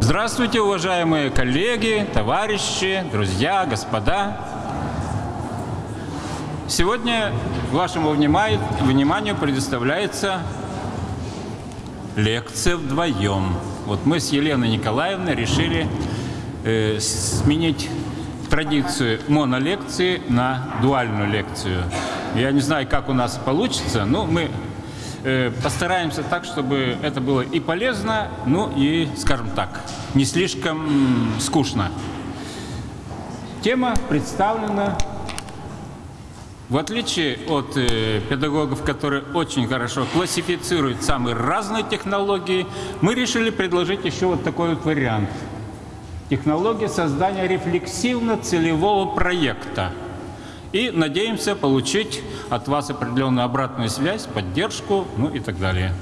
Здравствуйте, уважаемые коллеги, товарищи, друзья, господа. Сегодня вашему вниманию предоставляется лекция вдвоем. Вот мы с Еленой Николаевной решили э, сменить традицию монолекции на дуальную лекцию. Я не знаю, как у нас получится, но мы э, постараемся так, чтобы это было и полезно, ну и, скажем так, не слишком скучно. Тема представлена в отличие от э, педагогов, которые очень хорошо классифицируют самые разные технологии, мы решили предложить еще вот такой вот вариант. Технология создания рефлексивно-целевого проекта. И надеемся получить от вас определенную обратную связь, поддержку, ну и так далее.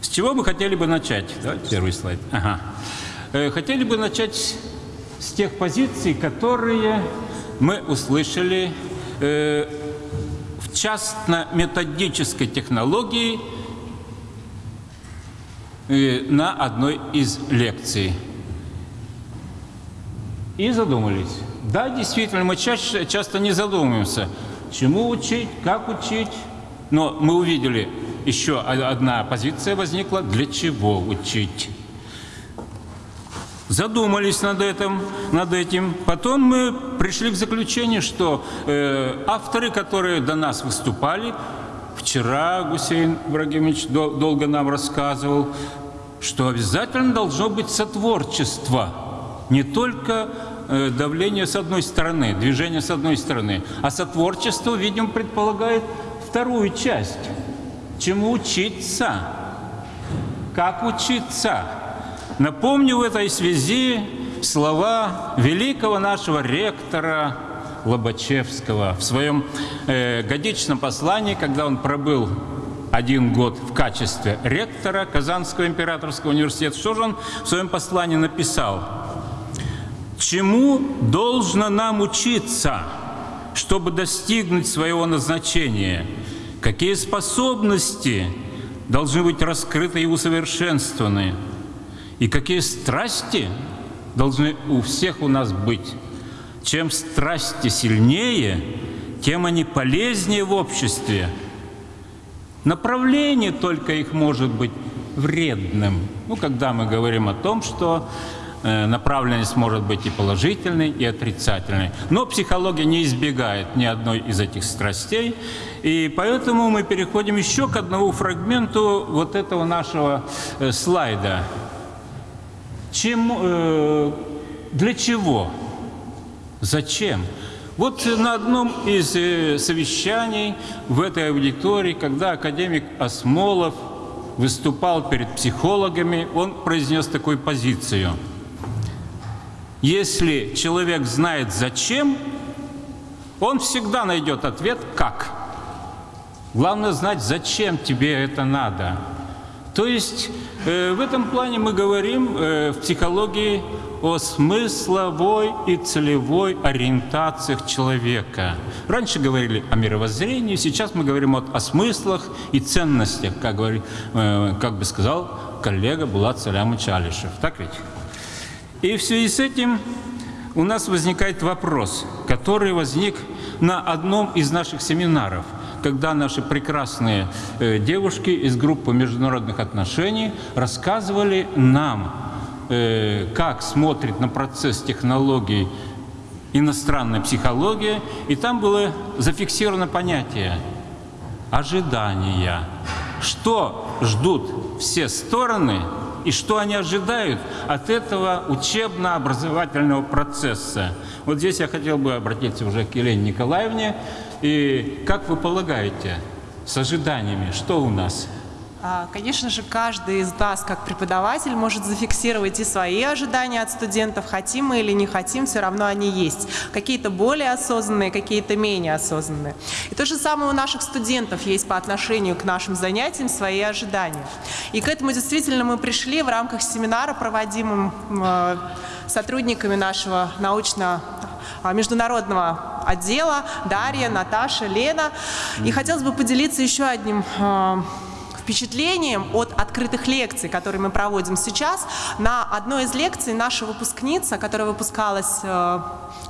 С чего мы хотели бы начать? Давайте первый слайд. Ага. Э, хотели бы начать с тех позиций, которые мы услышали э, в частно-методической технологии на одной из лекций. И задумались. Да, действительно, мы чаще, часто не задумываемся, чему учить, как учить. Но мы увидели, еще одна позиция возникла, для чего учить задумались над этим, над этим. Потом мы пришли к заключению, что э, авторы, которые до нас выступали, вчера Гусейн Ибрагимович дол долго нам рассказывал, что обязательно должно быть сотворчество, не только э, давление с одной стороны, движение с одной стороны, а сотворчество, видимо, предполагает вторую часть. Чему учиться? Как учиться? Напомню в этой связи слова великого нашего ректора Лобачевского в своем э, годичном послании, когда он пробыл один год в качестве ректора Казанского императорского университета. Что же он в своем послании написал? «Чему должно нам учиться, чтобы достигнуть своего назначения? Какие способности должны быть раскрыты и усовершенствованы?» И какие страсти должны у всех у нас быть. Чем страсти сильнее, тем они полезнее в обществе. Направление только их может быть вредным. Ну, когда мы говорим о том, что э, направленность может быть и положительной, и отрицательной. Но психология не избегает ни одной из этих страстей. И поэтому мы переходим еще к одному фрагменту вот этого нашего э, слайда. Чем, э, для чего? Зачем? Вот на одном из э, совещаний в этой аудитории, когда академик Осмолов выступал перед психологами, он произнес такую позицию. Если человек знает зачем, он всегда найдет ответ «как». Главное знать, зачем тебе это надо. То есть в этом плане мы говорим э, в психологии о смысловой и целевой ориентациях человека. Раньше говорили о мировоззрении, сейчас мы говорим вот о смыслах и ценностях, как, говори, э, как бы сказал коллега Булат Салямович Алишев. Так ведь? И в связи с этим у нас возникает вопрос, который возник на одном из наших семинаров – когда наши прекрасные э, девушки из группы международных отношений рассказывали нам, э, как смотрит на процесс технологий иностранная психология, и там было зафиксировано понятие ожидания. Что ждут все стороны и что они ожидают от этого учебно-образовательного процесса. Вот здесь я хотел бы обратиться уже к Елене Николаевне. И как вы полагаете, с ожиданиями, что у нас? А, конечно же, каждый из нас, как преподаватель, может зафиксировать и свои ожидания от студентов, хотим мы или не хотим, все равно они есть. Какие-то более осознанные, какие-то менее осознанные. И то же самое у наших студентов есть по отношению к нашим занятиям свои ожидания. И к этому действительно мы пришли в рамках семинара, проводимым э, сотрудниками нашего научно международного отдела Дарья, Наташа, Лена. И хотелось бы поделиться еще одним э, впечатлением от открытых лекций, которые мы проводим сейчас. На одной из лекций наша выпускница, которая выпускалась э,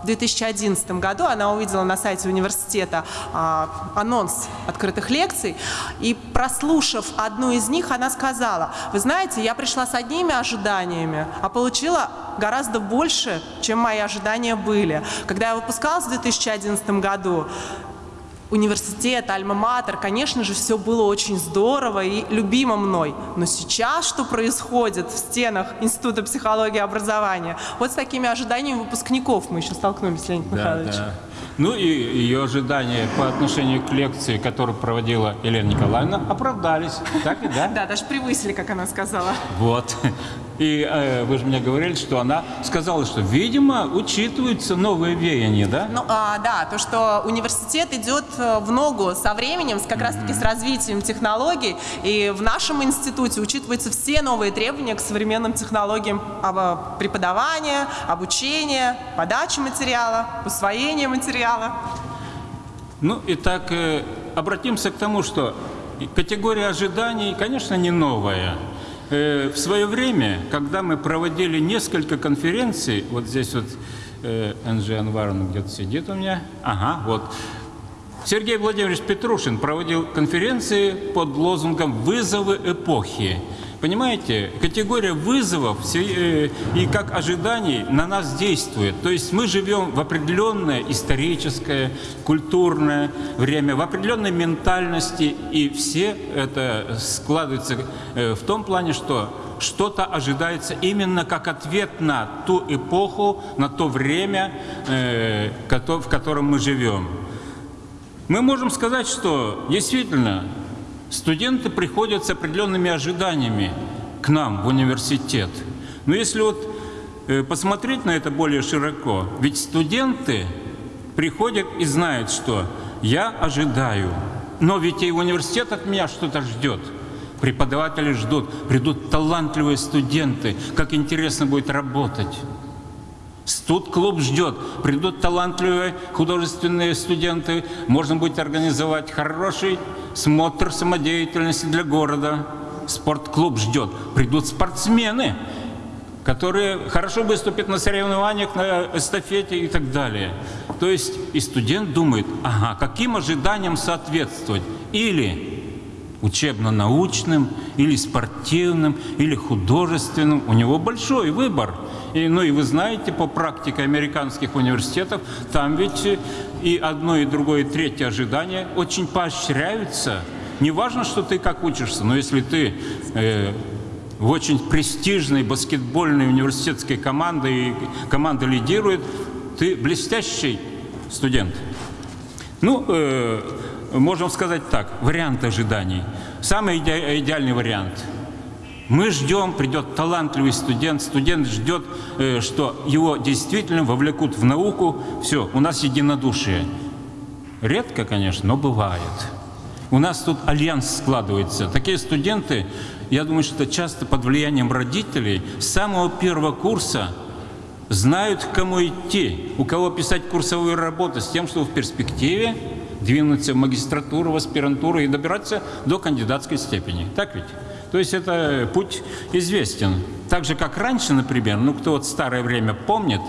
в 2011 году, она увидела на сайте университета э, анонс открытых лекций, и прослушав одну из них, она сказала, вы знаете, я пришла с одними ожиданиями, а получила гораздо больше, чем мои ожидания были. Когда я выпускалась в 2011 году, университет, альма-матер, конечно же, все было очень здорово и любимо мной. Но сейчас что происходит в стенах Института психологии и образования? Вот с такими ожиданиями выпускников мы еще столкнулись, Леонид да, Михайлович. Да. Ну и ее ожидания по отношению к лекции, которую проводила Елена Николаевна, оправдались. Так и да? Да, даже превысили, как она сказала. Вот. И э, вы же мне говорили, что она сказала, что, видимо, учитываются новые веяния, да? Ну, а, да, то, что университет идет э, в ногу со временем, как раз-таки с развитием технологий, и в нашем институте учитываются все новые требования к современным технологиям преподавания, обучения, подачи материала, усвоения материала. Ну, и так э, обратимся к тому, что категория ожиданий, конечно, не новая. Э, в свое время, когда мы проводили несколько конференций, вот здесь вот э, НЖ Анваров где-то сидит у меня, ага, вот, Сергей Владимирович Петрушин проводил конференции под лозунгом «Вызовы эпохи». Понимаете, категория вызовов э, и как ожиданий на нас действует. То есть мы живем в определенное историческое, культурное время, в определенной ментальности, и все это складывается э, в том плане, что что-то ожидается именно как ответ на ту эпоху, на то время, э, в котором мы живем. Мы можем сказать, что действительно Студенты приходят с определенными ожиданиями к нам в университет. Но если вот э, посмотреть на это более широко, ведь студенты приходят и знают, что я ожидаю, но ведь и университет от меня что-то ждет. Преподаватели ждут, придут талантливые студенты, как интересно будет работать. Студ-клуб ждет, придут талантливые художественные студенты, можно будет организовать хороший смотр самодеятельности для города. Спортклуб ждет, придут спортсмены, которые хорошо выступят на соревнованиях, на эстафете и так далее. То есть и студент думает, ага, каким ожиданиям соответствовать? Или учебно-научным, или спортивным, или художественным. У него большой выбор. И, ну и вы знаете по практике американских университетов, там ведь и одно, и другое, и третье ожидание очень поощряются. Не важно, что ты как учишься, но если ты э, в очень престижной баскетбольной университетской команде, и команда лидирует, ты блестящий студент. Ну, э, можем сказать так, вариант ожиданий. Самый иде идеальный вариант. Мы ждем, придет талантливый студент, студент ждет, э, что его действительно вовлекут в науку. Все, у нас единодушие. Редко, конечно, но бывает. У нас тут альянс складывается. Такие студенты, я думаю, что часто под влиянием родителей с самого первого курса знают, к кому идти, у кого писать курсовую работу, с тем, что в перспективе двинуться в магистратуру, в аспирантуру и добираться до кандидатской степени. Так ведь? То есть это путь известен. Так же, как раньше, например, ну кто вот старое время помнит,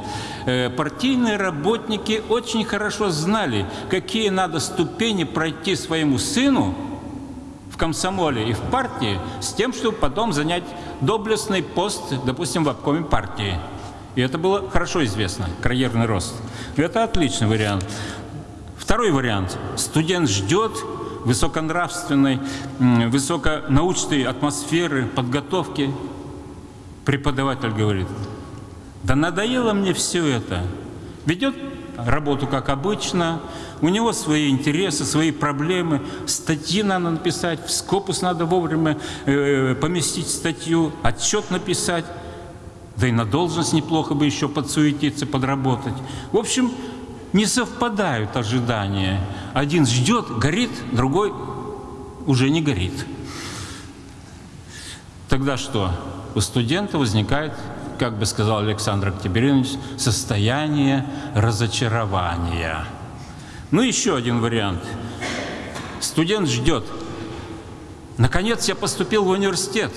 э, партийные работники очень хорошо знали, какие надо ступени пройти своему сыну в комсомоле и в партии с тем, чтобы потом занять доблестный пост, допустим, в обкоме партии. И это было хорошо известно, карьерный рост. Это отличный вариант. Второй вариант. Студент ждет высоконравственной, высоконаучной атмосферы, подготовки. Преподаватель говорит, да надоело мне все это. Ведет работу как обычно, у него свои интересы, свои проблемы, статьи надо написать, в скопус надо вовремя э, поместить статью, отчет написать, да и на должность неплохо бы еще подсуетиться, подработать. В общем, не совпадают ожидания. Один ждет, горит, другой уже не горит. Тогда что? У студента возникает, как бы сказал Александр Октябринович, состояние разочарования. Ну, еще один вариант. Студент ждет. Наконец я поступил в университет.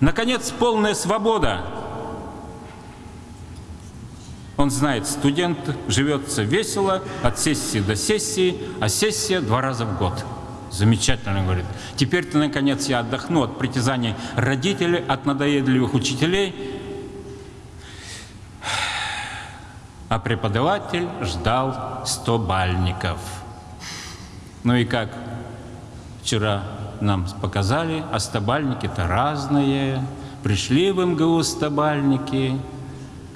Наконец полная свобода. Он знает, студент живется весело от сессии до сессии, а сессия два раза в год. Замечательно, говорит. Теперь-то, наконец, я отдохну от притязаний родителей, от надоедливых учителей. А преподаватель ждал 100 бальников. Ну и как вчера нам показали, а стобальники-то разные. Пришли в МГУ стобальники,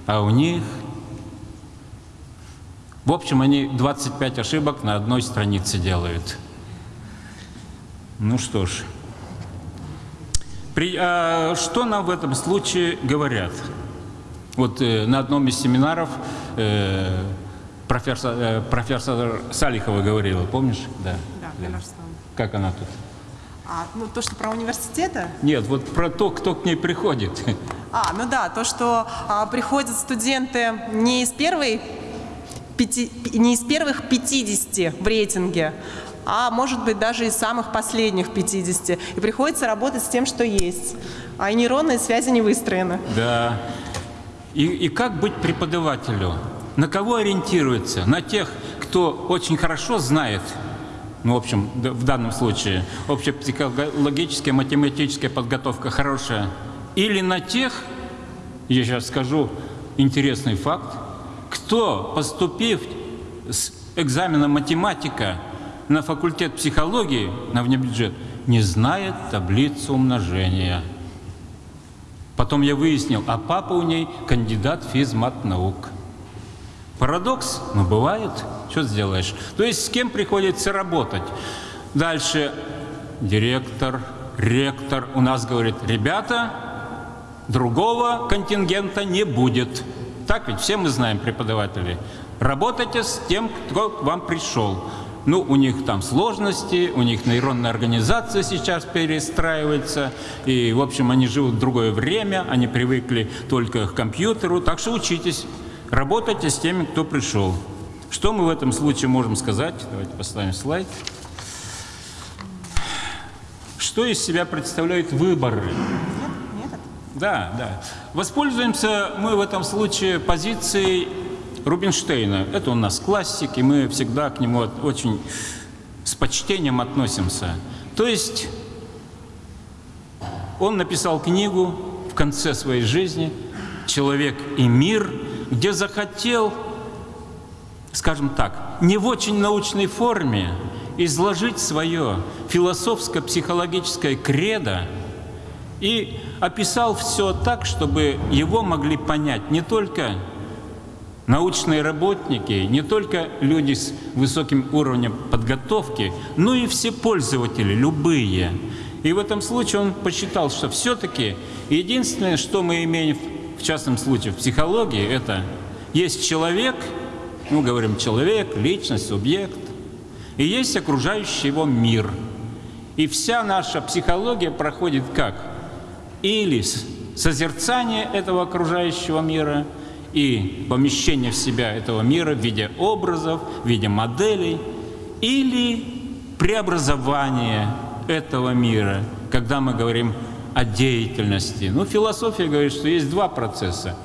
а у них в общем, они 25 ошибок на одной странице делают. Ну что ж, При, а, что нам в этом случае говорят? Вот э, на одном из семинаров э, профессор, э, профессор Салихова говорила, помнишь? Да, да. Как она тут? А, ну, то, что про университеты? Нет, вот про то, кто к ней приходит. А, ну да, то, что а, приходят студенты не из первой пяти, не из первых 50 в рейтинге, а может быть даже из самых последних 50. И приходится работать с тем, что есть. А нейронные связи не выстроены. Да. И, и как быть преподавателю? На кого ориентируется? На тех, кто очень хорошо знает, ну, в общем, в данном случае, общая психологическая, математическая подготовка хорошая, или на тех, я сейчас скажу интересный факт, кто, поступив с экзамена математика на факультет психологии на внебюджет, не знает таблицу умножения. Потом я выяснил, а папа у ней кандидат физмат наук. Парадокс? Ну, бывает. Что сделаешь? То есть с кем приходится работать? Дальше директор, ректор у нас говорит, ребята, другого контингента не будет. Так ведь все мы знаем, преподаватели. Работайте с тем, кто к вам пришел. Ну, у них там сложности, у них нейронная организация сейчас перестраивается, и, в общем, они живут в другое время, они привыкли только к компьютеру, так что учитесь, работайте с теми, кто пришел. Что мы в этом случае можем сказать? Давайте поставим слайд. Что из себя представляют выборы? Да, да. Воспользуемся мы в этом случае позицией Рубинштейна. Это у нас классик, и мы всегда к нему очень с почтением относимся. То есть он написал книгу в конце своей жизни «Человек и мир», где захотел, скажем так, не в очень научной форме изложить свое философско-психологическое кредо и описал все так, чтобы его могли понять не только научные работники, не только люди с высоким уровнем подготовки, но и все пользователи, любые. И в этом случае он посчитал, что все-таки единственное, что мы имеем в частном случае в психологии, это есть человек, ну, говорим, человек, личность, субъект, и есть окружающий его мир. И вся наша психология проходит как? Или созерцание этого окружающего мира – и помещение в себя этого мира в виде образов, в виде моделей, или преобразование этого мира, когда мы говорим о деятельности. Ну, философия говорит, что есть два процесса.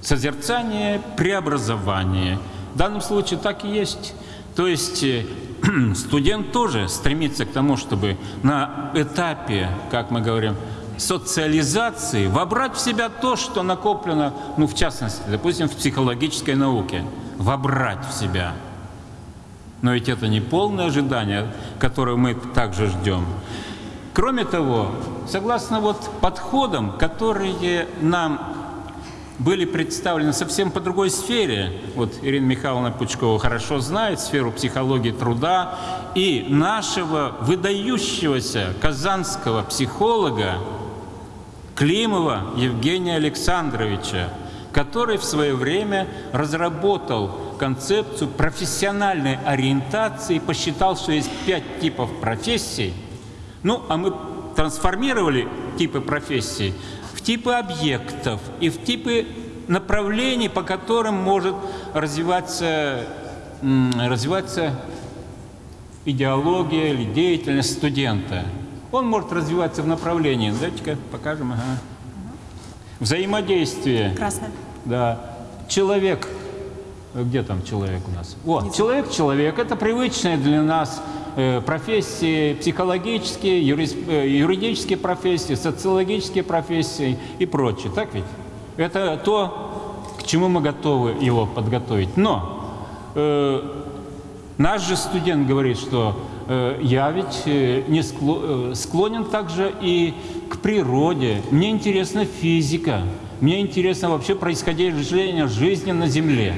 Созерцание, преобразование. В данном случае так и есть. То есть э, студент тоже стремится к тому, чтобы на этапе, как мы говорим, социализации вобрать в себя то, что накоплено, ну, в частности, допустим, в психологической науке, вобрать в себя. Но ведь это не полное ожидание, которое мы также ждем. Кроме того, согласно вот подходам, которые нам были представлены совсем по другой сфере. Вот Ирина Михайловна Пучкова хорошо знает сферу психологии труда. И нашего выдающегося казанского психолога Климова Евгения Александровича, который в свое время разработал концепцию профессиональной ориентации, посчитал, что есть пять типов профессий. Ну, а мы трансформировали типы профессий в типы объектов и в типы направлений, по которым может развиваться, развиваться идеология или деятельность студента. Он может развиваться в направлении. Давайте-ка покажем. Ага. Взаимодействие. Красное. Да. Человек. Где там человек у нас? Вот, человек-человек. Это привычная для нас Э, профессии психологические, э, юридические профессии, социологические профессии и прочее. Так ведь? Это то, к чему мы готовы его подготовить. Но э, наш же студент говорит, что э, я ведь э, не скло, склонен также и к природе. Мне интересна физика. Мне интересно вообще происхождение жизни на Земле.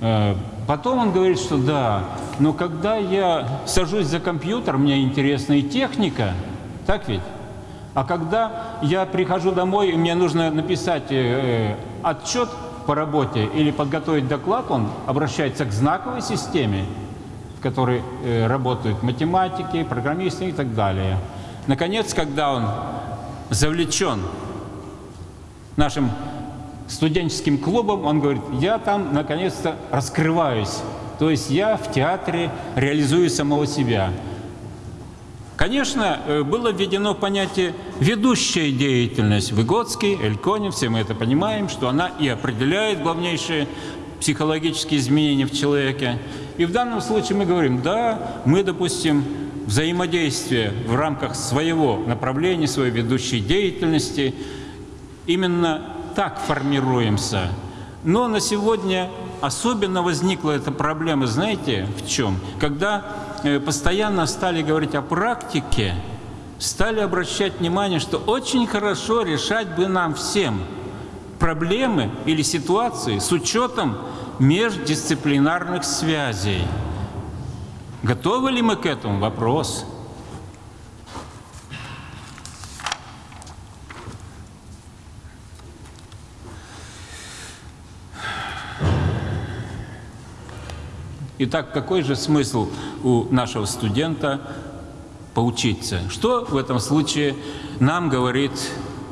Э, потом он говорит, что да, но когда я сажусь за компьютер, мне интересна и техника, так ведь? А когда я прихожу домой, и мне нужно написать э, отчет по работе или подготовить доклад, он обращается к знаковой системе, в которой э, работают математики, программисты и так далее. Наконец, когда он завлечен нашим студенческим клубом, он говорит, я там наконец-то раскрываюсь то есть я в театре реализую самого себя. Конечно, э, было введено понятие «ведущая деятельность». Выгодский, Эльконин, все мы это понимаем, что она и определяет главнейшие психологические изменения в человеке. И в данном случае мы говорим, да, мы, допустим, взаимодействие в рамках своего направления, своей ведущей деятельности, именно так формируемся. Но на сегодня особенно возникла эта проблема, знаете, в чем? Когда э, постоянно стали говорить о практике, стали обращать внимание, что очень хорошо решать бы нам всем проблемы или ситуации с учетом междисциплинарных связей. Готовы ли мы к этому? Вопрос. Итак, какой же смысл у нашего студента поучиться? Что в этом случае нам говорит,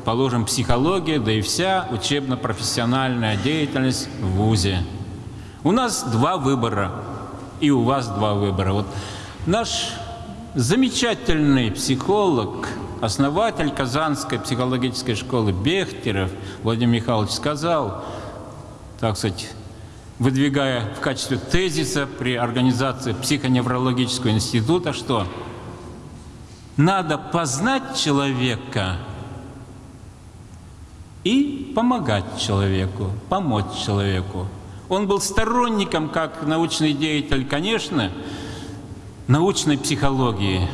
положим, психология, да и вся учебно-профессиональная деятельность в ВУЗе? У нас два выбора, и у вас два выбора. Вот наш замечательный психолог, основатель Казанской психологической школы Бехтеров Владимир Михайлович сказал, так сказать, выдвигая в качестве тезиса при организации психоневрологического института, что надо познать человека и помогать человеку, помочь человеку. Он был сторонником, как научный деятель, конечно, научной психологии,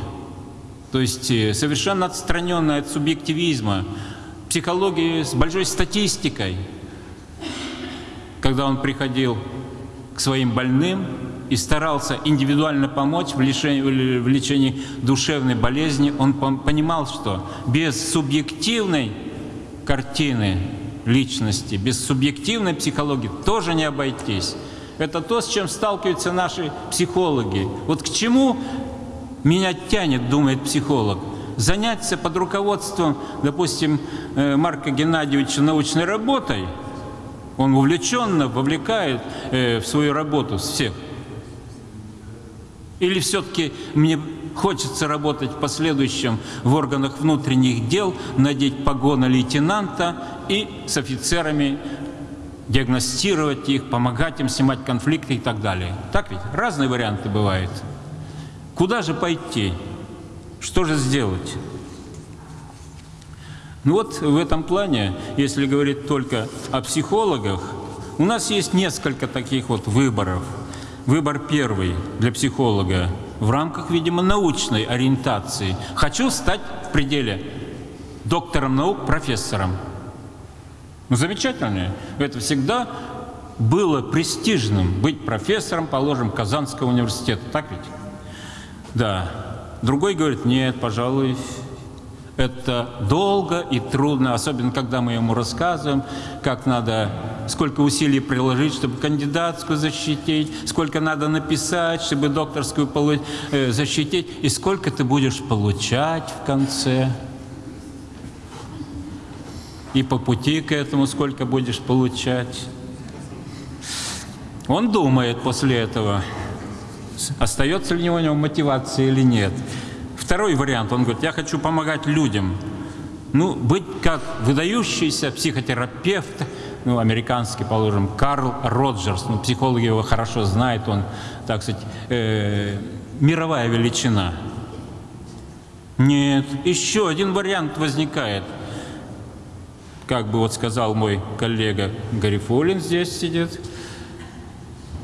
то есть э, совершенно отстраненной от субъективизма, психологии с большой статистикой – когда он приходил к своим больным и старался индивидуально помочь в лечении, в лечении душевной болезни, он понимал, что без субъективной картины личности, без субъективной психологии тоже не обойтись. Это то, с чем сталкиваются наши психологи. Вот к чему меня тянет, думает психолог, заняться под руководством, допустим, э, Марка Геннадьевича научной работой – он увлеченно вовлекает э, в свою работу всех. Или все-таки мне хочется работать в последующем в органах внутренних дел, надеть погоны лейтенанта и с офицерами диагностировать их, помогать им снимать конфликты и так далее. Так ведь? Разные варианты бывают. Куда же пойти? Что же сделать? Ну вот в этом плане, если говорить только о психологах, у нас есть несколько таких вот выборов. Выбор первый для психолога в рамках, видимо, научной ориентации. Хочу стать в пределе доктором наук, профессором. Ну, замечательные. Это всегда было престижным быть профессором, положим, Казанского университета. Так ведь? Да. Другой говорит, нет, пожалуй, это долго и трудно, особенно когда мы ему рассказываем, как надо, сколько усилий приложить, чтобы кандидатскую защитить, сколько надо написать, чтобы докторскую э, защитить, и сколько ты будешь получать в конце. И по пути к этому сколько будешь получать. Он думает после этого, остается ли у него мотивация или нет. Второй вариант, он говорит, я хочу помогать людям. Ну, быть как выдающийся психотерапевт, ну, американский, положим, Карл Роджерс, ну, психологи его хорошо знают, он, так сказать, э, мировая величина. Нет, еще один вариант возникает. Как бы вот сказал мой коллега Гарифулин здесь сидит.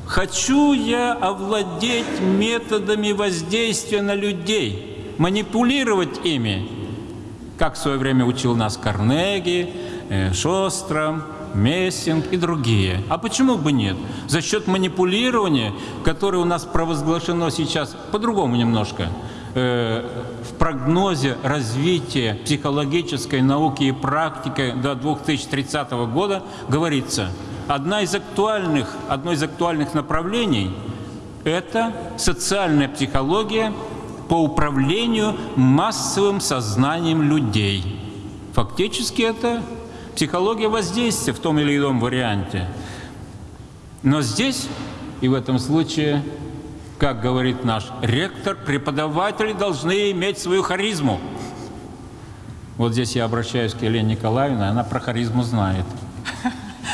Хочу я овладеть методами воздействия на людей – манипулировать ими, как в свое время учил нас Карнеги, э, Шостром, Мессинг и другие. А почему бы нет? За счет манипулирования, которое у нас провозглашено сейчас по-другому немножко, э, в прогнозе развития психологической науки и практики до 2030 года говорится, одна из актуальных, одно из актуальных направлений – это социальная психология – по управлению массовым сознанием людей. Фактически это психология воздействия в том или ином варианте. Но здесь и в этом случае, как говорит наш ректор, преподаватели должны иметь свою харизму. Вот здесь я обращаюсь к Елене Николаевне, она про харизму знает.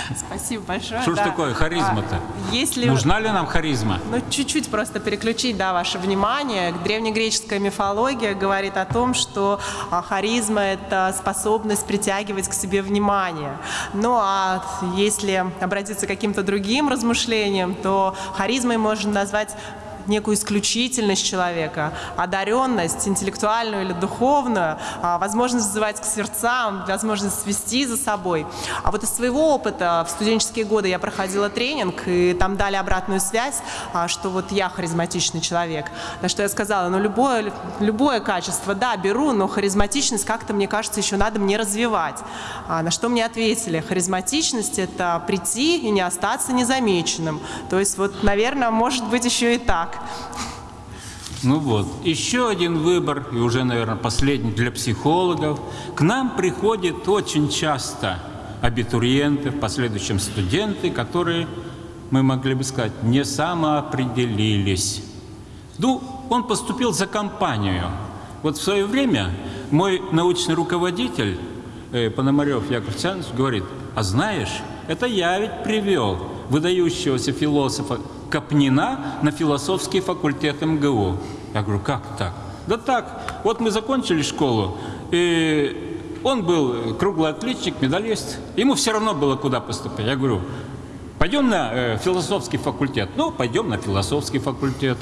Спасибо большое. Что да. ж такое харизма-то? А, если... Нужна ли нам харизма? Ну, чуть-чуть просто переключить, да, ваше внимание. Древнегреческая мифология говорит о том, что а, харизма – это способность притягивать к себе внимание. Ну, а если обратиться к каким-то другим размышлениям, то харизмой можно назвать некую исключительность человека, одаренность, интеллектуальную или духовную, а, возможность вызывать к сердцам, возможность свести за собой. А вот из своего опыта в студенческие годы я проходила тренинг, и там дали обратную связь, а, что вот я харизматичный человек. На что я сказала, ну любое, любое качество, да, беру, но харизматичность как-то, мне кажется, еще надо мне развивать. А на что мне ответили, харизматичность – это прийти и не остаться незамеченным. То есть вот, наверное, может быть еще и так. Ну вот, еще один выбор, и уже, наверное, последний для психологов. К нам приходят очень часто абитуриенты, в последующем студенты, которые, мы могли бы сказать, не самоопределились. Ну, он поступил за компанию. Вот в свое время мой научный руководитель э, Пономарев Яков Александрович говорит, а знаешь, это я ведь привел выдающегося философа Капнина на философский факультет МГУ. Я говорю, как так? Да так, вот мы закончили школу, и он был круглый отличник, медалист, ему все равно было куда поступать. Я говорю, пойдем на э, философский факультет. Ну, пойдем на философский факультет.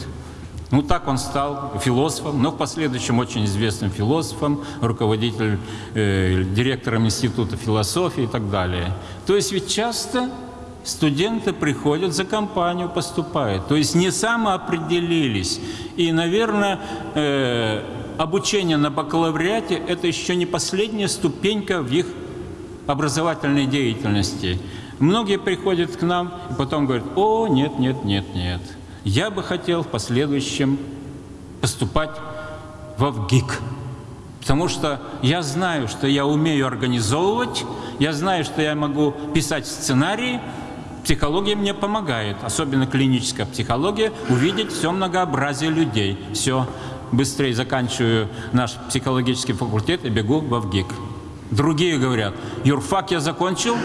Ну, так он стал философом, но в последующем очень известным философом, руководителем, э, директором Института философии и так далее. То есть ведь часто студенты приходят за компанию, поступают. То есть не самоопределились. И, наверное, э, обучение на бакалавриате – это еще не последняя ступенька в их образовательной деятельности. Многие приходят к нам и потом говорят, о, нет, нет, нет, нет. Я бы хотел в последующем поступать в ВГИК. Потому что я знаю, что я умею организовывать, я знаю, что я могу писать сценарии, Психология мне помогает, особенно клиническая психология, увидеть все многообразие людей. Все, быстрее заканчиваю наш психологический факультет и бегу в ВГИК. Другие говорят, юрфак я закончил,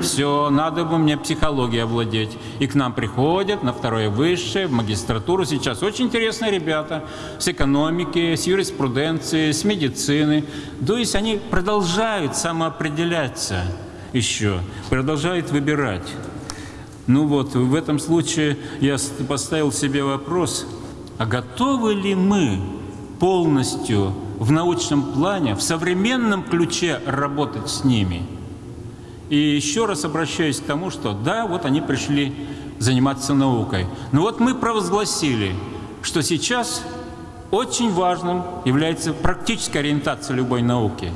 все, надо бы мне психологией овладеть. И к нам приходят на второе высшее, в магистратуру. Сейчас очень интересные ребята с экономики, с юриспруденции, с медицины. То есть они продолжают самоопределяться еще, продолжают выбирать. Ну вот, в этом случае я поставил себе вопрос, а готовы ли мы полностью в научном плане, в современном ключе работать с ними? И еще раз обращаюсь к тому, что да, вот они пришли заниматься наукой. Но вот мы провозгласили, что сейчас очень важным является практическая ориентация любой науки.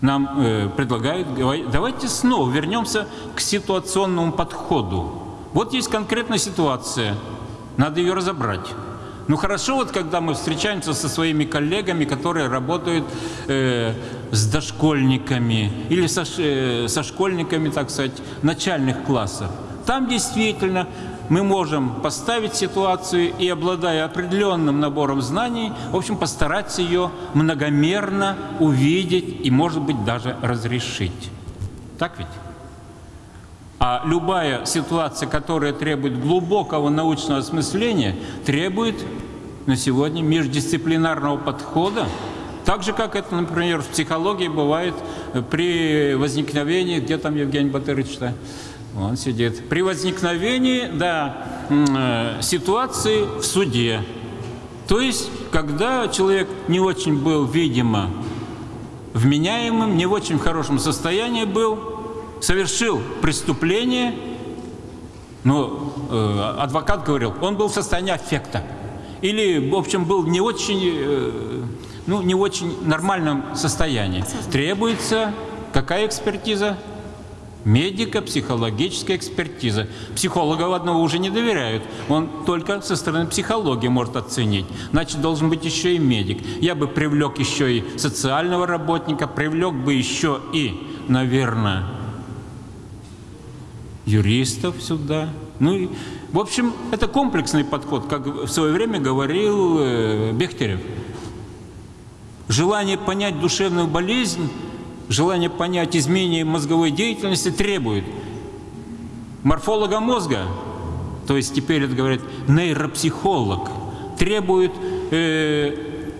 Нам э, предлагают, давайте снова вернемся к ситуационному подходу. Вот есть конкретная ситуация, надо ее разобрать. Ну хорошо, вот когда мы встречаемся со своими коллегами, которые работают э, с дошкольниками или со, э, со школьниками, так сказать, начальных классов. Там действительно мы можем поставить ситуацию и, обладая определенным набором знаний, в общем, постараться ее многомерно увидеть и, может быть, даже разрешить. Так ведь? А любая ситуация, которая требует глубокого научного осмысления, требует на сегодня междисциплинарного подхода, так же, как это, например, в психологии бывает при возникновении, где там Евгений Батырыч-то, он сидит, при возникновении, да, э, ситуации в суде. То есть, когда человек не очень был, видимо, вменяемым, не в очень хорошем состоянии был, совершил преступление, но э, адвокат говорил, он был в состоянии аффекта. Или, в общем, был не очень, э, ну, не очень нормальном состоянии. Требуется какая экспертиза? Медико-психологическая экспертиза. Психологов одного уже не доверяют. Он только со стороны психологии может оценить. Значит, должен быть еще и медик. Я бы привлек еще и социального работника, привлек бы еще и, наверное, юристов сюда. Ну и, в общем, это комплексный подход, как в свое время говорил э, Бехтерев. Желание понять душевную болезнь, желание понять изменение мозговой деятельности требует морфолога мозга, то есть теперь это говорят нейропсихолог, требует э,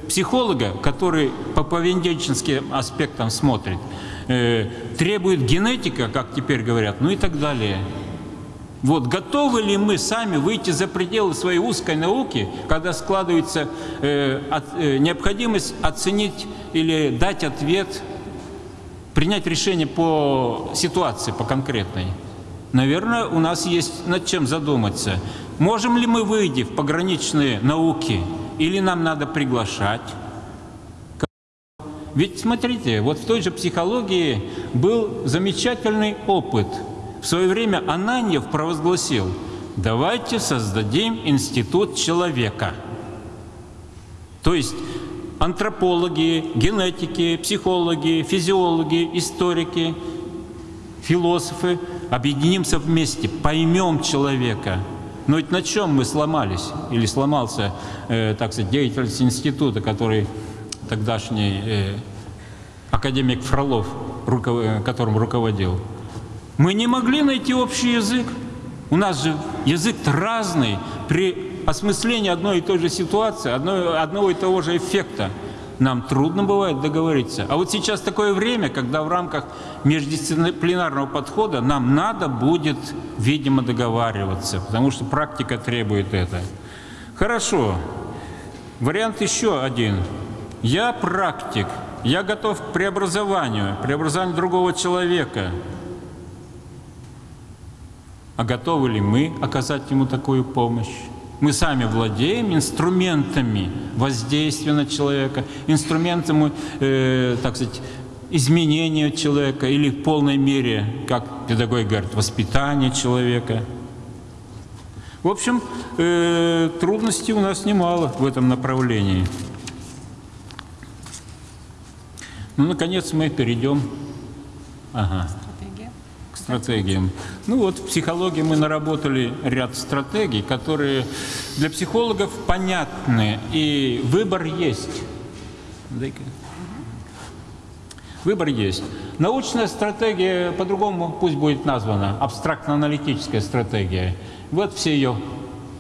психолога, который по поведенческим аспектам смотрит, э, требует генетика, как теперь говорят, ну и так далее. Вот готовы ли мы сами выйти за пределы своей узкой науки, когда складывается э, от, э, необходимость оценить или дать ответ, принять решение по ситуации, по конкретной? Наверное, у нас есть над чем задуматься. Можем ли мы выйти в пограничные науки, или нам надо приглашать? Ведь смотрите, вот в той же психологии был замечательный опыт. В свое время Ананьев провозгласил, давайте создадим институт человека. То есть антропологи, генетики, психологи, физиологи, историки, философы объединимся вместе, поймем человека. Но ведь на чем мы сломались? Или сломался, э, так сказать, деятельность института, который тогдашний э, академик Фролов, руков... которым руководил. Мы не могли найти общий язык. У нас же язык разный при осмыслении одной и той же ситуации, одной, одного и того же эффекта. Нам трудно бывает договориться. А вот сейчас такое время, когда в рамках междисциплинарного подхода нам надо будет, видимо, договариваться, потому что практика требует это. Хорошо. Вариант еще один. Я практик, я готов к преобразованию, преобразованию другого человека. А готовы ли мы оказать ему такую помощь? Мы сами владеем инструментами воздействия на человека, инструментами, э, так сказать, изменения человека или в полной мере, как педагог говорит, воспитания человека. В общем, э, трудностей у нас немало в этом направлении. Ну, наконец, мы перейдем ага, стратегиям. Ну вот, в психологии мы наработали ряд стратегий, которые для психологов понятны, и выбор есть. Выбор есть. Научная стратегия, по-другому пусть будет названа, абстрактно-аналитическая стратегия. Вот все ее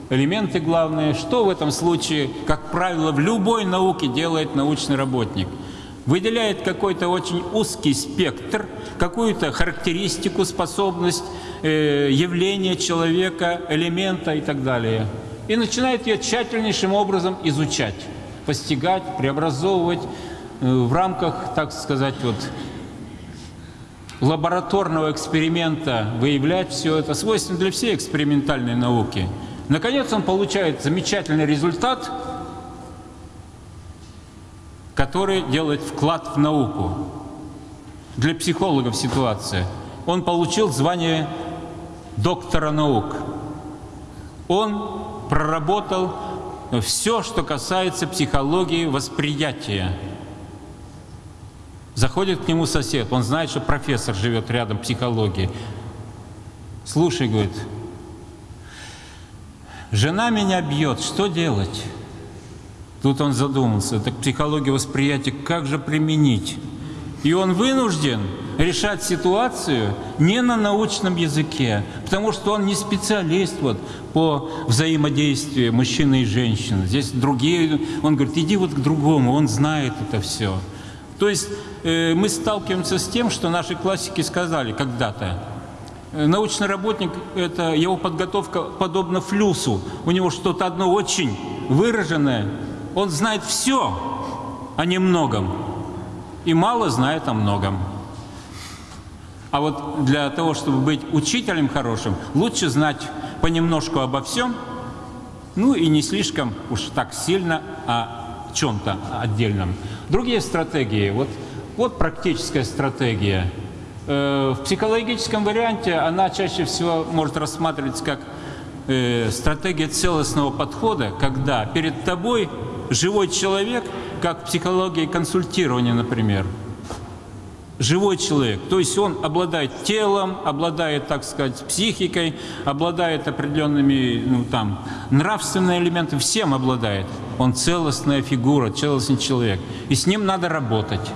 элементы главные. Что в этом случае, как правило, в любой науке делает научный работник – выделяет какой-то очень узкий спектр, какую-то характеристику, способность, э, явления человека, элемента и так далее. И начинает ее тщательнейшим образом изучать, постигать, преобразовывать э, в рамках, так сказать, вот, лабораторного эксперимента выявлять все это, свойственно для всей экспериментальной науки. Наконец он получает замечательный результат, который делает вклад в науку. Для психологов ситуация. Он получил звание доктора наук. Он проработал все, что касается психологии восприятия. Заходит к нему сосед, он знает, что профессор живет рядом психологии. Слушай, говорит, жена меня бьет, что делать? Тут он задумался, так психология восприятия как же применить? И он вынужден решать ситуацию не на научном языке, потому что он не специалист вот, по взаимодействию мужчины и женщины. Здесь другие, он говорит, иди вот к другому, он знает это все. То есть э, мы сталкиваемся с тем, что наши классики сказали когда-то, э, Научный работник – это его подготовка подобна флюсу. У него что-то одно очень выраженное. Он знает все о немногом и мало знает о многом. А вот для того, чтобы быть учителем хорошим, лучше знать понемножку обо всем, ну и не слишком уж так сильно о чем-то отдельном. Другие стратегии, вот, вот практическая стратегия. Э, в психологическом варианте она чаще всего может рассматриваться как э, стратегия целостного подхода, когда перед тобой живой человек, как в психологии консультирования, например – живой человек. То есть он обладает телом, обладает, так сказать, психикой, обладает определенными, ну там, нравственными элементами, всем обладает. Он целостная фигура, целостный человек. И с ним надо работать.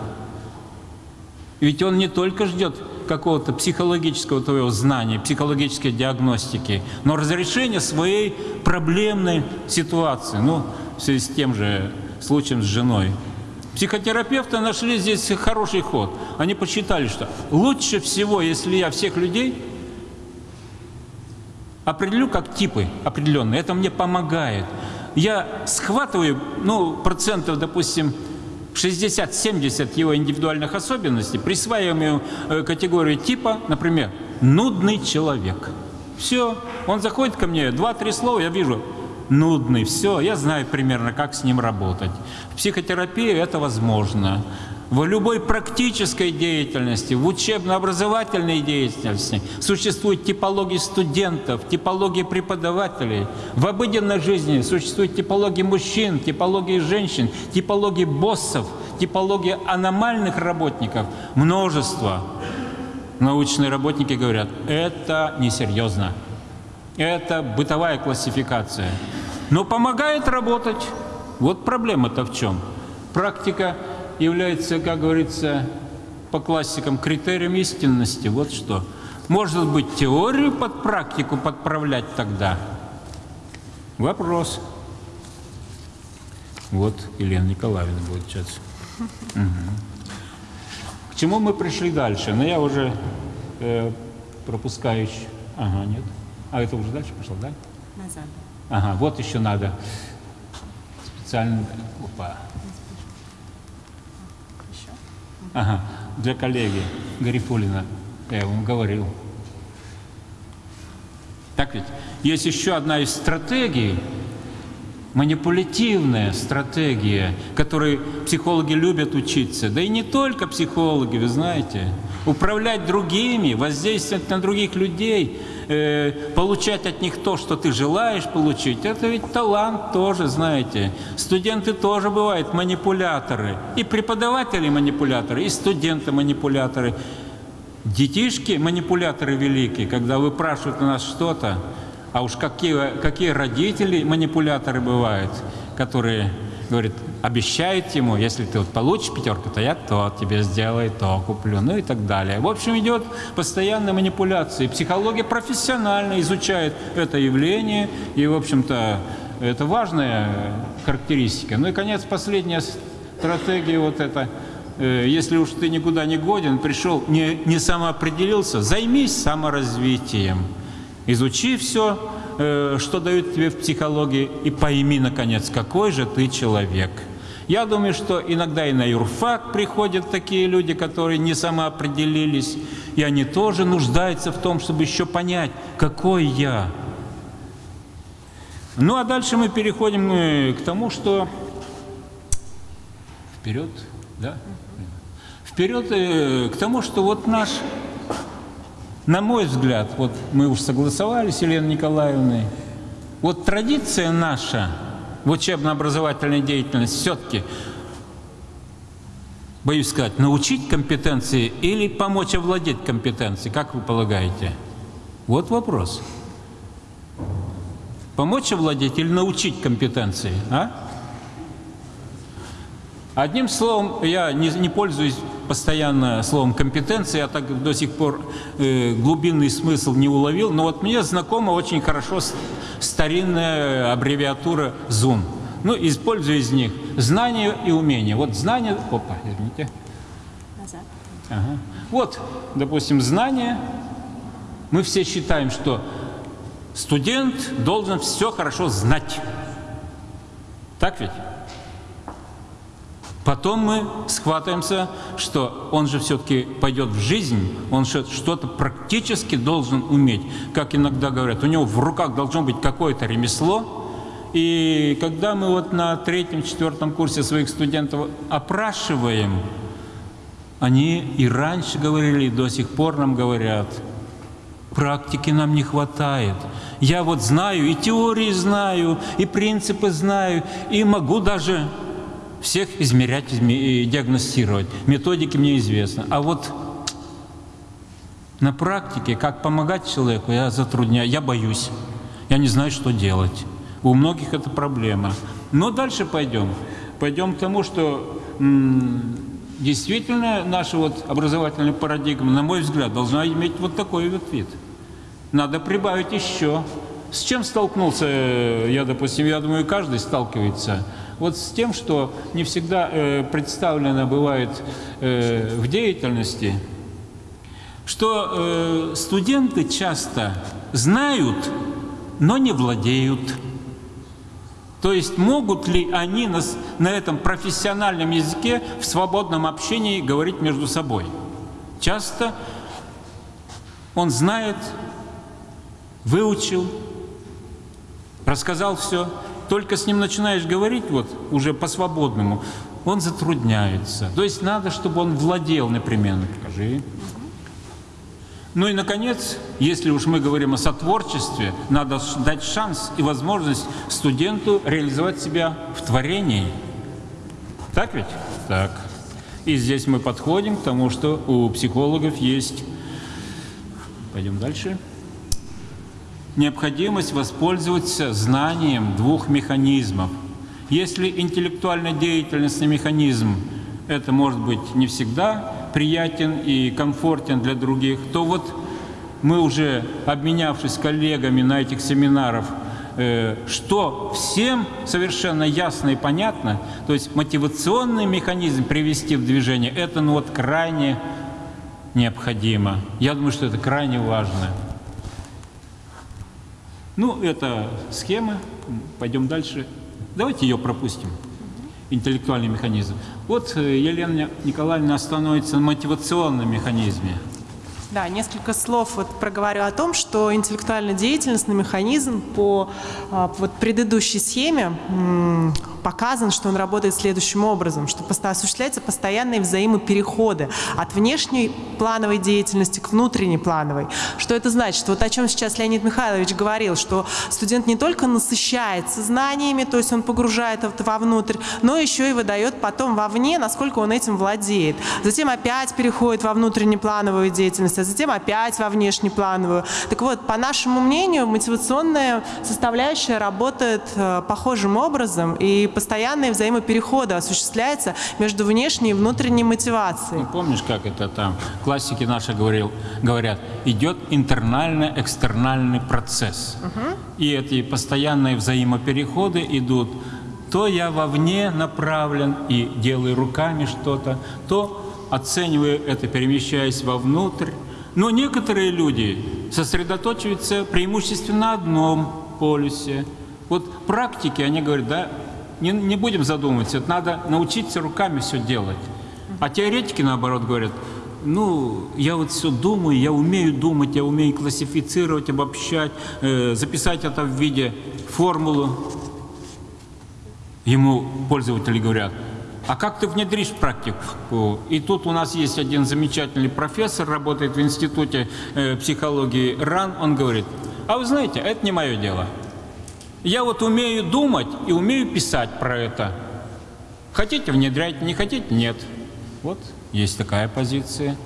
Ведь он не только ждет какого-то психологического твоего знания, психологической диагностики, но разрешения своей проблемной ситуации. Ну, в связи с тем же случаем с женой. Психотерапевты нашли здесь хороший ход. Они посчитали, что лучше всего, если я всех людей определю как типы определенные, это мне помогает. Я схватываю, ну, процентов, допустим, 60-70 его индивидуальных особенностей, присваиваем ему э, категорию типа, например, нудный человек. Все, он заходит ко мне, два-три слова, я вижу, нудный, все, я знаю примерно, как с ним работать. В психотерапии это возможно. В любой практической деятельности, в учебно-образовательной деятельности существует типология студентов, типология преподавателей. В обыденной жизни существует типология мужчин, типология женщин, типология боссов, типология аномальных работников. Множество. Научные работники говорят, это несерьезно. Это бытовая классификация. Но помогает работать. Вот проблема-то в чем? Практика является, как говорится, по классикам критерием истинности. Вот что. Может быть, теорию под практику подправлять тогда? Вопрос. Вот Елена Николаевна будет сейчас. Угу. К чему мы пришли дальше? Ну, я уже э, пропускаю. Ага, нет. А это уже дальше пошло, да? Назад. Ага, вот еще надо специально... Опа. Еще? Ага, для коллеги Гарифулина. Я вам говорил. Так ведь? Есть еще одна из стратегий, манипулятивная стратегия, которой психологи любят учиться. Да и не только психологи, вы знаете. Управлять другими, воздействовать на других людей – э, получать от них то, что ты желаешь получить, это ведь талант тоже, знаете. Студенты тоже бывают манипуляторы. И преподаватели манипуляторы, и студенты манипуляторы. Детишки манипуляторы великие, когда выпрашивают у нас что-то, а уж какие, какие родители манипуляторы бывают, которые говорят, обещает ему, если ты вот получишь пятерку, то я то тебе сделаю, то куплю, ну и так далее. В общем, идет постоянная манипуляция. Психология профессионально изучает это явление, и, в общем-то, это важная характеристика. Ну и, конец, последняя стратегия вот эта. Э, если уж ты никуда не годен, пришел, не, не самоопределился, займись саморазвитием. Изучи все, э, что дают тебе в психологии, и пойми, наконец, какой же ты человек – Я думаю, что иногда и на юрфак приходят такие люди, которые не самоопределились, и они тоже нуждаются в том, чтобы еще понять, какой я. Ну а дальше мы переходим э, к тому, что вперед, да? Вперед э, к тому, что вот наш, на мой взгляд, вот мы уж согласовали с Еленой Николаевной, вот традиция наша в учебно-образовательной деятельности все-таки, боюсь сказать, научить компетенции или помочь овладеть компетенцией, как вы полагаете? Вот вопрос. Помочь овладеть или научить компетенции, а? Одним словом, я не, не пользуюсь постоянно словом компетенции, я так до сих пор э, глубинный смысл не уловил, но вот мне знакома очень хорошо старинная аббревиатура ЗУН. Ну, использую из них знания и умения. Вот знания... Опа, извините. Назад. Ага. Вот, допустим, знания. Мы все считаем, что студент должен все хорошо знать. Так ведь? Потом мы схватываемся, что он же все-таки пойдет в жизнь, он что-то практически должен уметь. Как иногда говорят, у него в руках должно быть какое-то ремесло. И когда мы вот на третьем, четвертом курсе своих студентов опрашиваем, они и раньше говорили, и до сих пор нам говорят, практики нам не хватает. Я вот знаю, и теории знаю, и принципы знаю, и могу даже всех измерять и диагностировать. Методики мне известны. А вот на практике, как помогать человеку, я затрудняю, я боюсь. Я не знаю, что делать. У многих это проблема. Но дальше пойдем. Пойдем к тому, что действительно наша вот образовательная парадигма, на мой взгляд, должна иметь вот такой вот вид. Надо прибавить еще. С чем столкнулся я, допустим, я думаю, каждый сталкивается – вот с тем, что не всегда э, представлено бывает э, в деятельности, что э, студенты часто знают, но не владеют. То есть могут ли они на, на этом профессиональном языке в свободном общении говорить между собой? Часто он знает, выучил, рассказал все, только с ним начинаешь говорить вот уже по-свободному, он затрудняется. То есть надо, чтобы он владел непременно. Покажи. Ну и, наконец, если уж мы говорим о сотворчестве, надо дать шанс и возможность студенту реализовать себя в творении. Так ведь? Так. И здесь мы подходим к тому, что у психологов есть... Пойдем дальше необходимость воспользоваться знанием двух механизмов. Если интеллектуально деятельностный механизм это может быть не всегда приятен и комфортен для других, то вот мы уже, обменявшись коллегами на этих семинарах, э, что всем совершенно ясно и понятно, то есть мотивационный механизм привести в движение, это ну вот крайне необходимо. Я думаю, что это крайне важно. Ну, это схема. Пойдем дальше. Давайте ее пропустим. Интеллектуальный механизм. Вот э, Елена Николаевна остановится на мотивационном механизме. Да, несколько слов вот проговорю о том, что интеллектуально-деятельностный механизм по а, вот предыдущей схеме показан, что он работает следующим образом, что осуществляются постоянные взаимопереходы от внешней плановой деятельности к внутренней плановой. Что это значит? Вот о чем сейчас Леонид Михайлович говорил, что студент не только насыщается знаниями, то есть он погружает это вовнутрь, но еще и выдает потом вовне, насколько он этим владеет. Затем опять переходит во внутреннеплановую деятельность, а затем опять во внешнеплановую. Так вот, по нашему мнению, мотивационная составляющая работает э, похожим образом, и постоянные взаимопереходы осуществляются между внешней и внутренней мотивацией. Ну, помнишь, как это там, классики наши говорил, говорят, идет интернально-экстернальный процесс. Угу. И эти постоянные взаимопереходы идут то я вовне направлен и делаю руками что-то, то оцениваю это, перемещаясь вовнутрь. Но некоторые люди сосредоточиваются преимущественно на одном полюсе. Вот практики, они говорят, да, не, не будем задумываться, это надо научиться руками все делать. А теоретики, наоборот, говорят, ну, я вот все думаю, я умею думать, я умею классифицировать, обобщать, э, записать это в виде формулы. Ему пользователи говорят, а как ты внедришь практику? И тут у нас есть один замечательный профессор, работает в Институте э, психологии РАН, он говорит, а вы знаете, это не мое дело. Я вот умею думать и умею писать про это. Хотите внедрять, не хотите нет. Вот есть такая позиция.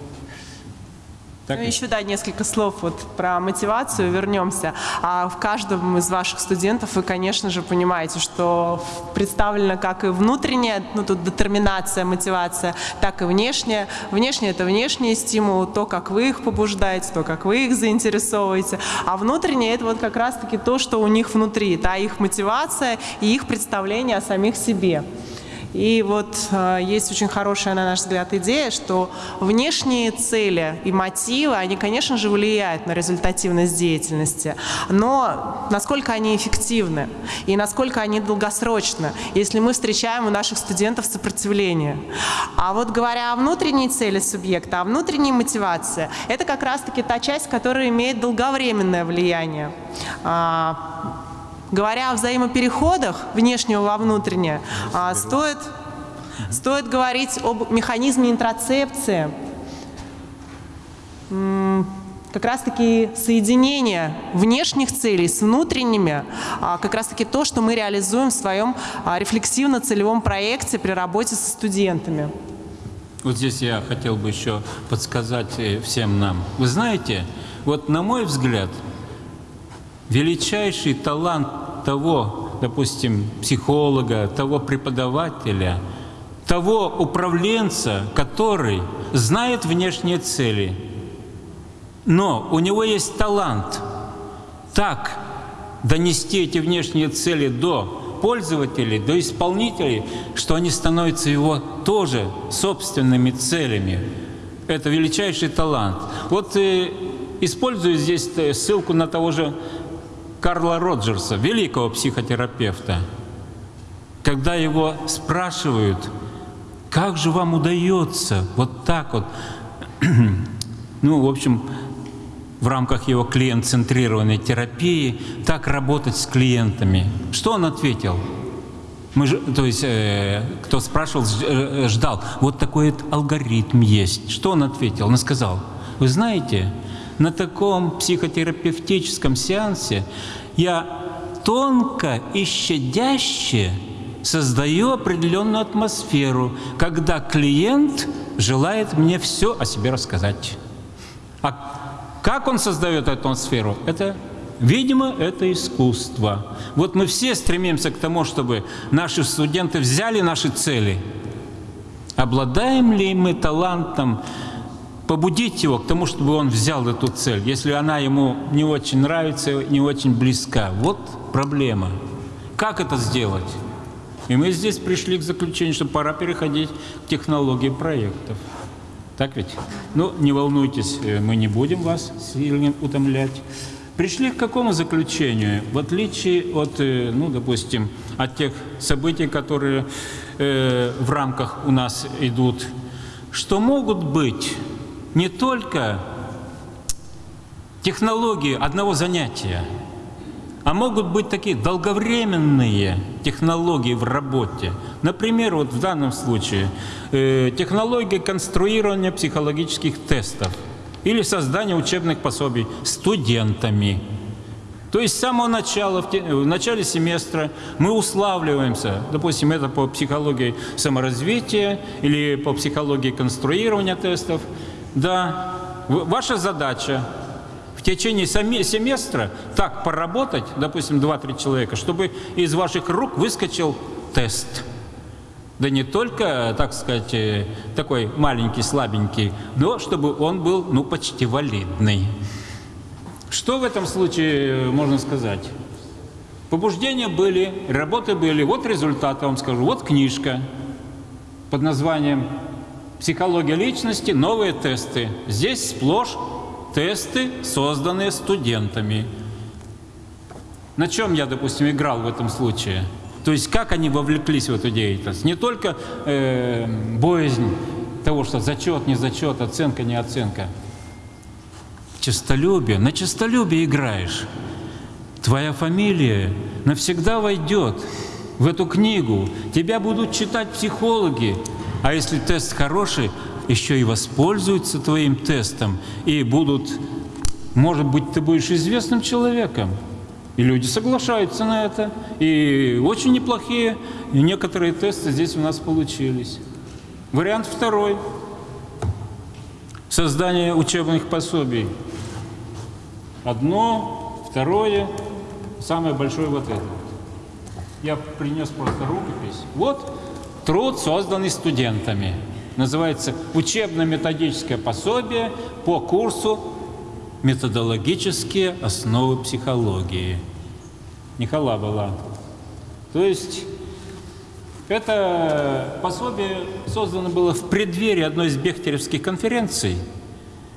Так ну, еще, да, несколько слов вот про мотивацию, вернемся. А в каждом из ваших студентов вы, конечно же, понимаете, что представлена как и внутренняя, ну, тут детерминация, мотивация, так и внешняя. Внешняя – это внешний стимул, то, как вы их побуждаете, то, как вы их заинтересовываете. А внутренняя – это вот как раз-таки то, что у них внутри, да, их мотивация и их представление о самих себе. И вот э, есть очень хорошая, на наш взгляд, идея, что внешние цели и мотивы, они, конечно же, влияют на результативность деятельности, но насколько они эффективны и насколько они долгосрочны, если мы встречаем у наших студентов сопротивление. А вот говоря о внутренней цели субъекта, о внутренней мотивации, это как раз-таки та часть, которая имеет долговременное влияние. Говоря о взаимопереходах внешнего во внутреннее, а, стоит, стоит говорить об механизме интроцепции. Как раз-таки соединение внешних целей с внутренними, а, как раз-таки то, что мы реализуем в своем а, рефлексивно-целевом проекте при работе со студентами. Вот здесь я хотел бы еще подсказать э, всем нам. Вы знаете, вот на мой взгляд, величайший талант того, допустим, психолога, того преподавателя, того управленца, который знает внешние цели, но у него есть талант так донести эти внешние цели до пользователей, до исполнителей, что они становятся его тоже собственными целями. Это величайший талант. Вот э, использую здесь э, ссылку на того же Карла Роджерса, великого психотерапевта. Когда его спрашивают, как же вам удается вот так вот, ну, в общем, в рамках его клиент-центрированной терапии так работать с клиентами. Что он ответил? Мы же, то есть, э, кто спрашивал, э, ждал. Вот такой вот алгоритм есть. Что он ответил? Он сказал, вы знаете, на таком психотерапевтическом сеансе я тонко и щадяще создаю определенную атмосферу, когда клиент желает мне все о себе рассказать. А как он создает эту атмосферу? Это, видимо, это искусство. Вот мы все стремимся к тому, чтобы наши студенты взяли наши цели. Обладаем ли мы талантом побудить его к тому, чтобы он взял эту цель, если она ему не очень нравится, не очень близка? Вот проблема. Как это сделать? И мы здесь пришли к заключению, что пора переходить к технологии проектов. Так ведь? Ну, не волнуйтесь, э, мы не будем вас сильно утомлять. Пришли к какому заключению? В отличие от, э, ну, допустим, от тех событий, которые э, в рамках у нас идут, что могут быть не только технологии одного занятия, а могут быть такие долговременные технологии в работе. Например, вот в данном случае э, технология конструирования психологических тестов или создания учебных пособий студентами. То есть с самого начала, в, те- в начале семестра мы уславливаемся, допустим, это по психологии саморазвития или по психологии конструирования тестов. Да, ваша задача в течение семестра так поработать, допустим, 2-3 человека, чтобы из ваших рук выскочил тест. Да не только, так сказать, э, такой маленький, слабенький, но чтобы он был, ну, почти валидный. Что в этом случае э, можно сказать? Побуждения были, работы были. Вот результат, я вам скажу. Вот книжка под названием «Психология личности. Новые тесты». Здесь сплошь тесты, созданные студентами. На чем я, допустим, играл в этом случае? То есть как они вовлеклись в эту деятельность? Не только э, боязнь того, что зачет, не зачет, оценка, не оценка. Честолюбие. На честолюбие играешь. Твоя фамилия навсегда войдет в эту книгу. Тебя будут читать психологи. А если тест хороший, еще и воспользуются твоим тестом и будут, может быть, ты будешь известным человеком. И люди соглашаются на это. И очень неплохие и некоторые тесты здесь у нас получились. Вариант второй. Создание учебных пособий. Одно, второе, самое большое вот это. Я принес просто рукопись. Вот труд, созданный студентами. Называется «Учебно-методическое пособие по курсу «Методологические основы психологии». Никола была. То есть это пособие создано было в преддверии одной из бехтеревских конференций,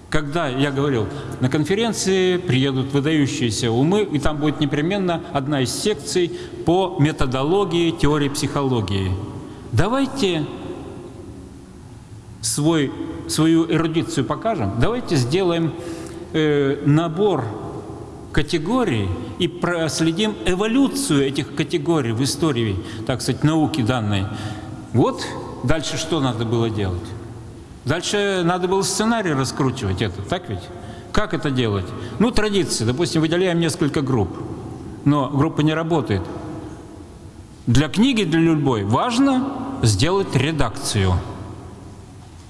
когда, я говорил, на конференции приедут выдающиеся умы, и там будет непременно одна из секций по методологии теории психологии. Давайте свой, свою эрудицию покажем, давайте сделаем э, набор категорий и проследим эволюцию этих категорий в истории, так сказать, науки данной. Вот дальше что надо было делать? Дальше надо было сценарий раскручивать это, так ведь? Как это делать? Ну, традиции. Допустим, выделяем несколько групп, но группа не работает. Для книги, для любой, важно сделать редакцию.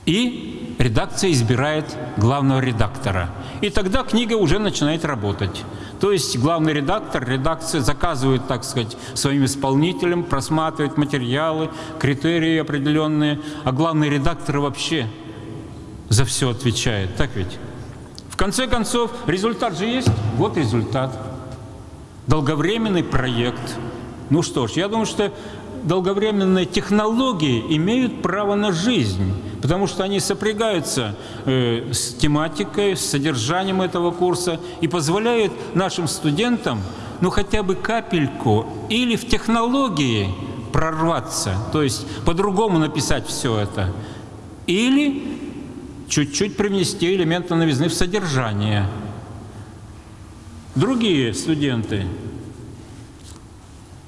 И редакция избирает главного редактора. И тогда книга уже начинает работать. То есть главный редактор, редакция заказывает, так сказать, своим исполнителям, просматривает материалы, критерии определенные, а главный редактор вообще за все отвечает. Так ведь? В конце концов, результат же есть. Вот результат. Долговременный проект. Ну что ж, я думаю, что долговременные технологии имеют право на жизнь, потому что они сопрягаются э, с тематикой, с содержанием этого курса и позволяют нашим студентам, ну хотя бы капельку, или в технологии прорваться, то есть по-другому написать все это, или чуть-чуть привнести элементы новизны в содержание. Другие студенты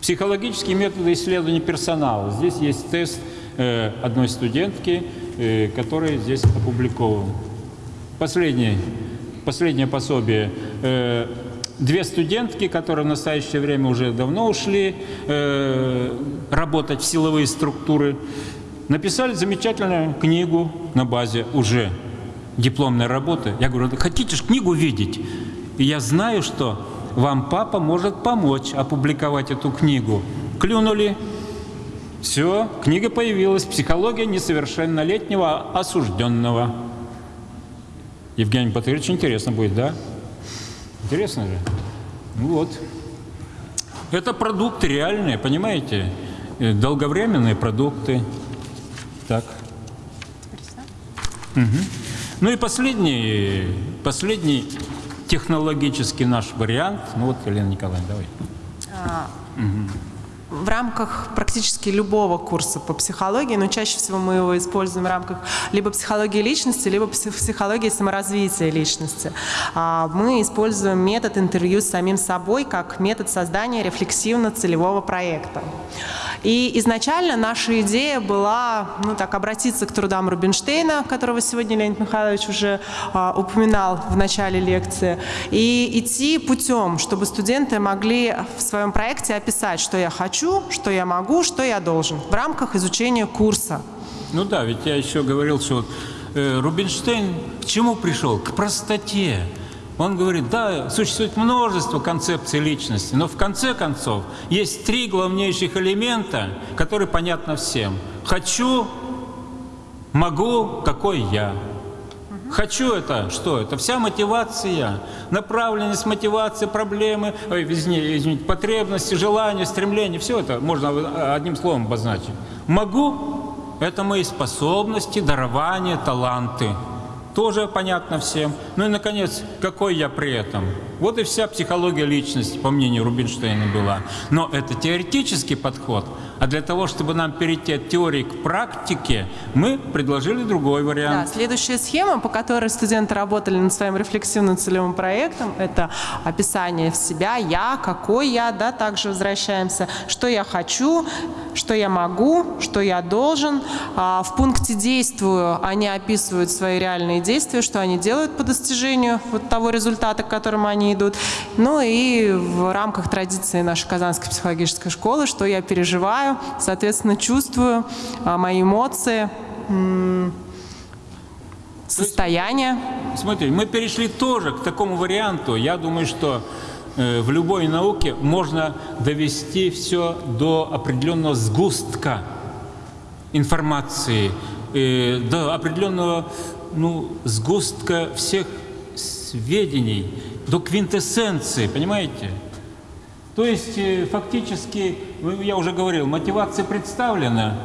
Психологические методы исследования персонала. Здесь есть тест э, одной студентки, э, который здесь опубликован. Последнее, последнее пособие. Э, две студентки, которые в настоящее время уже давно ушли работать в силовые структуры, написали замечательную книгу на базе уже дипломной работы. Я говорю, хотите же книгу видеть? И я знаю, что вам папа может помочь опубликовать эту книгу. Клюнули. Все, книга появилась. Психология несовершеннолетнего осужденного. Евгений Батырович, интересно будет, да? Интересно же? Ну вот. Это продукты реальные, понимаете? Э, долговременные продукты. Так. Угу. Ну и последний, последний технологический наш вариант. Ну вот, Елена Николаевна, давай. А, угу. В рамках практически любого курса по психологии, но чаще всего мы его используем в рамках либо психологии личности, либо психологии саморазвития личности. А, мы используем метод интервью с самим собой как метод создания рефлексивно-целевого проекта. И изначально наша идея была ну, так, обратиться к трудам Рубинштейна, которого сегодня Леонид Михайлович уже а, упоминал в начале лекции, и идти путем, чтобы студенты могли в своем проекте описать, что я хочу, что я могу, что я должен в рамках изучения курса. Ну да, ведь я еще говорил, что вот, э, Рубинштейн к чему пришел? К простоте. Он говорит, да, существует множество концепций личности, но в конце концов есть три главнейших элемента, которые понятны всем. Хочу, могу, какой я. Хочу это, что это? Вся мотивация, направленность мотивации, проблемы, ой, извините, извините, потребности, желания, стремления, все это можно одним словом обозначить. Могу – это мои способности, дарования, таланты. тоже понятно всем. Ну и, наконец, какой я при этом? Вот и вся психология личности, по мнению Рубинштейна, была. Но это теоретический подход. А для того, чтобы нам перейти от теории к практике, мы предложили другой Да, вариант. следующая схема, по которой студенты работали над своим рефлексивным целевым проектом, это описание в себя, я, какой я, да, также возвращаемся, что я хочу, что я могу, что я должен. А в пункте «действую» они описывают свои реальные действия, что они делают по достижению вот того результата, к которому они идут. Ну и в рамках традиции нашей Казанской психологической школы, что я переживаю, соответственно, чувствую, а, мои эмоции, состояние. Смотри, мы перешли тоже к такому варианту. Я думаю, что э, в любой науке можно довести все до определенного сгустка информации, э, до определенного ну, сгустка всех сведений, до квинтэссенции, понимаете? То есть э, фактически, я уже говорил, мотивация представлена,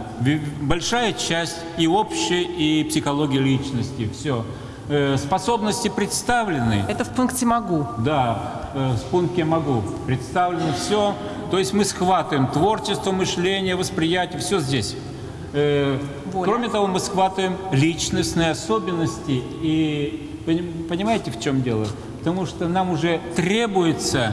большая часть и общая, и психология личности, все. Способности представлены, Это в пункте «могу». да, э, в пункте могу. Представлено все. То есть мы схватываем творчество, мышление, восприятие, все здесь. Э, Воля. Кроме того, мы схватываем личностные особенности. И поним- понимаете, в чем дело? Потому что нам уже требуется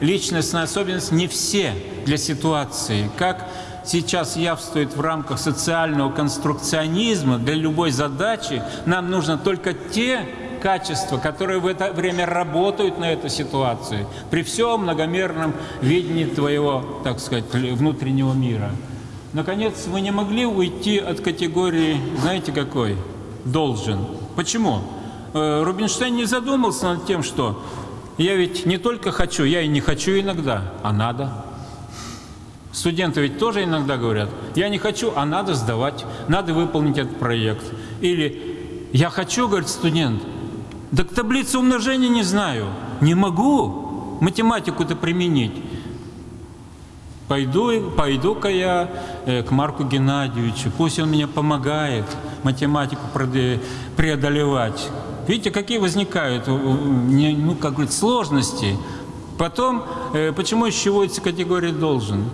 личностная особенность не все для ситуации. Как сейчас явствует в рамках социального конструкционизма, для любой задачи нам нужно только те качества, которые в это время работают на эту ситуацию, при всем многомерном видении твоего, так сказать, внутреннего мира. Наконец, мы не могли уйти от категории, знаете какой? Должен. Почему? Э, Рубинштейн не задумался над тем, что я ведь не только хочу, я и не хочу иногда, а надо. Студенты ведь тоже иногда говорят, я не хочу, а надо сдавать, надо выполнить этот проект. Или я хочу, говорит студент, так таблицу умножения не знаю, не могу математику-то применить. Пойду, пойду-ка я э, к Марку Геннадьевичу, пусть он мне помогает математику преодолевать. Видите, какие возникают, э, ну, как говорится, сложности. Потом, э, почему еще вводится категория «должен»?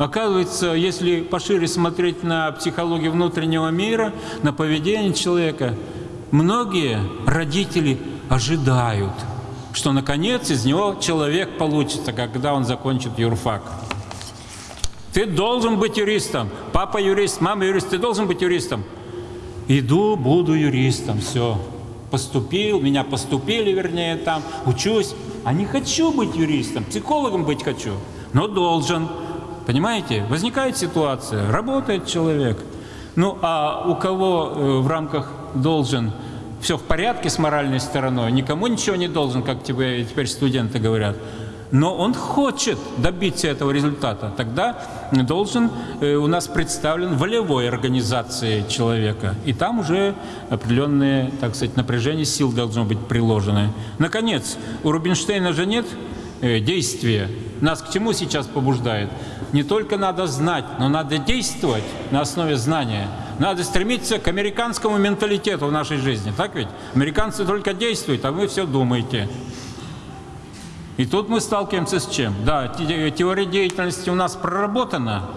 Оказывается, если пошире смотреть на психологию внутреннего мира, на поведение человека, многие родители ожидают, что наконец из него человек получится, когда он закончит юрфак. Ты должен быть юристом. Папа юрист, мама юрист, ты должен быть юристом. Иду, буду юристом, все. Поступил, меня поступили, вернее, там, учусь. А не хочу быть юристом, психологом быть хочу, но должен. Понимаете? Возникает ситуация, работает человек. Ну, а у кого э, в рамках должен все в порядке с моральной стороной, никому ничего не должен, как тебе теперь студенты говорят, но он хочет добиться этого результата, тогда должен э, у нас представлен волевой организацией человека. И там уже определенные, так сказать, напряжение сил должно быть приложены. Наконец, у Рубинштейна же нет э, действия. Нас к чему сейчас побуждает? Не только надо знать, но надо действовать на основе знания. Надо стремиться к американскому менталитету в нашей жизни. Так ведь? Американцы только действуют, а вы все думаете. И тут мы сталкиваемся с чем? Да, те- теория деятельности у нас проработана,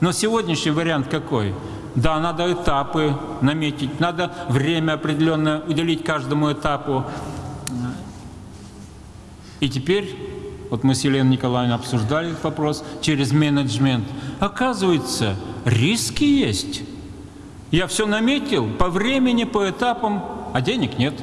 но сегодняшний вариант какой? Да, надо этапы наметить, надо время определенное уделить каждому этапу. И теперь, вот мы с Еленой Николаевной обсуждали этот вопрос, через менеджмент. Оказывается, риски есть. Я все наметил по времени, по этапам, а денег нет.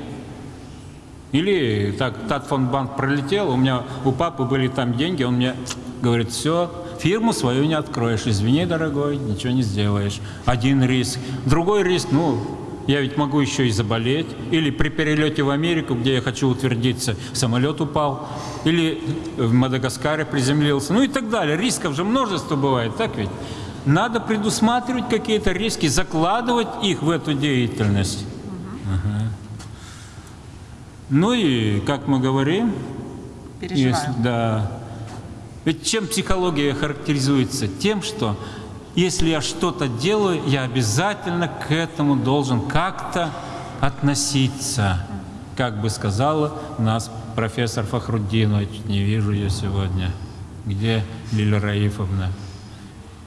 Или так, Татфондбанк пролетел, у меня у папы были там деньги, он мне говорит, все, фирму свою не откроешь, извини, дорогой, ничего не сделаешь. Один риск. Другой риск, ну, я ведь могу еще и заболеть. Или при перелете в Америку, где я хочу утвердиться, самолет упал. Или в Мадагаскаре приземлился. Ну и так далее. Рисков же множество бывает, так ведь? Надо предусматривать какие-то риски, закладывать их в эту деятельность. Ну и, как мы говорим, Переживаю. если- да. Ведь чем психология характеризуется? Тем, что если я что-то делаю, я обязательно к этому должен как-то относиться, как бы сказала нас профессор Фахруддинович, не вижу ее сегодня. Где Лиля Раифовна?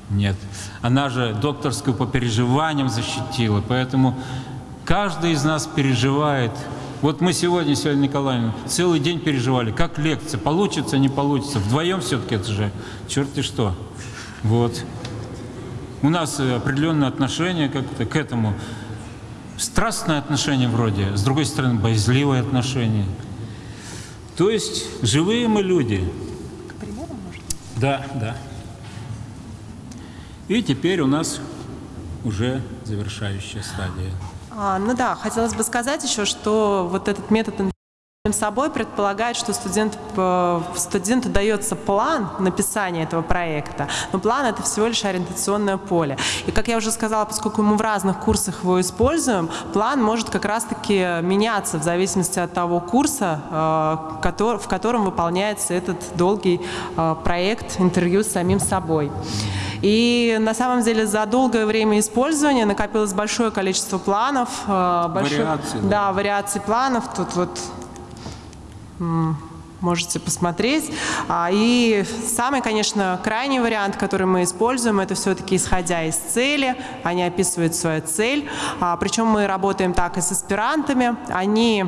Нет. Она же докторскую по переживаниям защитила, поэтому каждый из нас переживает. Вот мы сегодня, Сегодня Николаевна, целый день переживали, как лекция, получится, не получится. Вдвоем все-таки это же, черт и что. Вот. У нас определенное отношение как-то к этому. Страстное отношение вроде, с другой стороны, боязливое отношение. То есть живые мы люди. К примеру, может? Да, да. И теперь у нас уже завершающая стадия. А, ну да, хотелось бы сказать еще, что вот этот метод собой предполагает, что студент, э, студенту дается план написания этого проекта, но план это всего лишь ориентационное поле. И как я уже сказала, поскольку мы в разных курсах его используем, план может как раз-таки меняться в зависимости от того курса, э, в котором выполняется этот долгий э, проект интервью с самим собой. И на самом деле за долгое время использования накопилось большое количество планов. Большое, вариаций. Да, да, вариаций планов. Тут вот 嗯。Можете посмотреть. А, и самый, конечно, крайний вариант, который мы используем, это все-таки исходя из цели. Они описывают свою цель. А, Причем мы работаем так и с аспирантами. Они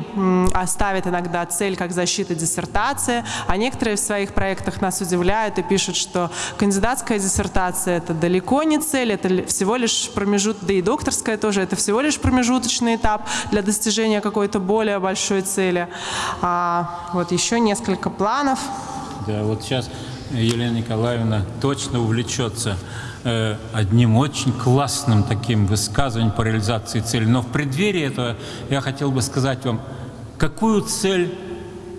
ставят иногда цель как защита диссертации, а некоторые в своих проектах нас удивляют и пишут, что кандидатская диссертация – это далеко не цель, это всего лишь промежуток, да и докторская тоже, это всего лишь промежуточный этап для достижения какой-то более большой цели. А, вот еще несколько несколько планов. Да, вот сейчас Елена Николаевна точно увлечется э, одним очень классным таким высказыванием по реализации цели. Но в преддверии этого я хотел бы сказать вам, какую цель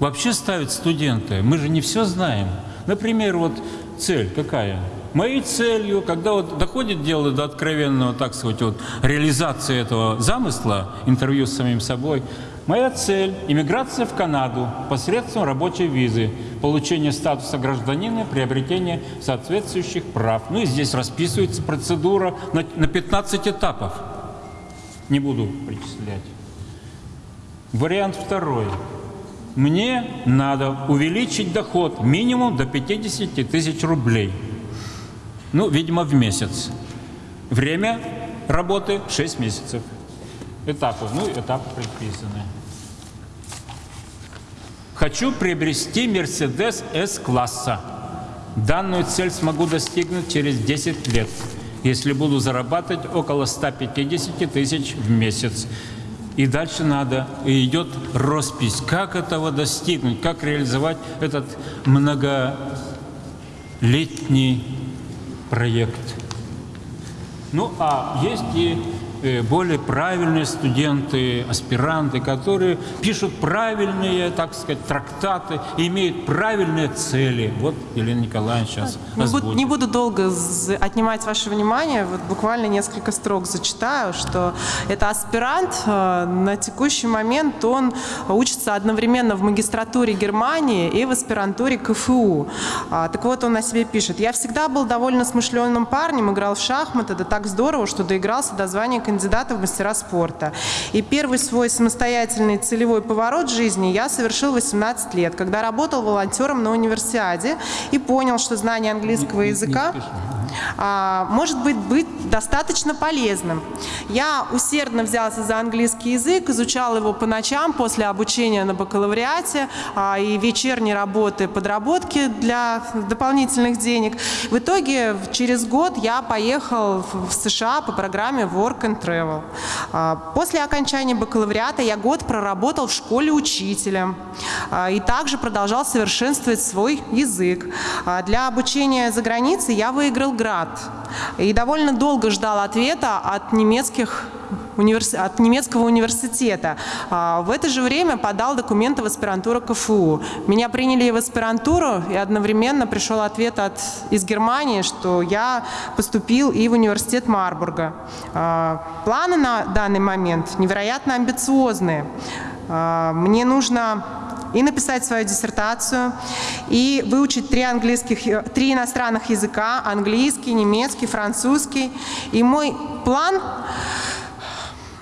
вообще ставят студенты. Мы же не все знаем. Например, вот цель какая? Моей целью, когда вот доходит дело до откровенного, так сказать, вот, реализации этого замысла, интервью с самим собой, Моя цель – иммиграция в Канаду посредством рабочей визы, получение статуса гражданина, приобретение соответствующих прав. Ну и здесь расписывается процедура на, на 15 этапов. Не буду перечислять. Вариант второй. Мне надо увеличить доход минимум до 50 тысяч рублей. Ну, видимо, в месяц. Время работы 6 месяцев. Этапы. Ну, этапы предписаны. Хочу приобрести Мерседес С-класса. Данную цель смогу достигнуть через 10 лет, если буду зарабатывать около 150 тысяч в месяц. И дальше надо, и идет роспись, как этого достигнуть, как реализовать этот многолетний проект. Ну, а есть и более правильные студенты, аспиранты, которые пишут правильные, так сказать, трактаты, имеют правильные цели. Вот Елена Николаевна сейчас не буду, не буду долго отнимать ваше внимание, вот буквально несколько строк зачитаю, что это аспирант э, на текущий момент, он учится одновременно в магистратуре Германии и в аспирантуре КФУ. А, так вот, он о себе пишет. «Я всегда был довольно смышленным парнем, играл в шахматы, да так здорово, что доигрался до звания кандидата в мастера спорта. И первый свой самостоятельный целевой поворот жизни я совершил 18 лет, когда работал волонтером на универсиаде и понял, что знание английского языка может быть, быть достаточно полезным. Я усердно взялся за английский язык, изучал его по ночам после обучения на бакалавриате а, и вечерней работы, подработки для дополнительных денег. В итоге через год я поехал в США по программе Work and Travel. А, после окончания бакалавриата я год проработал в школе учителем и также продолжал совершенствовать свой язык. Для обучения за границей я выиграл град. И довольно долго ждал ответа от немецких от немецкого университета. А, в это же время подал документы в аспирантуру КФУ. Меня приняли в аспирантуру, и одновременно пришел ответ от, из Германии, что я поступил и в университет Марбурга. А, планы на данный момент невероятно амбициозные. А, мне нужно и написать свою диссертацию, и выучить три, английских, э, три иностранных языка, английский, немецкий, французский. И мой план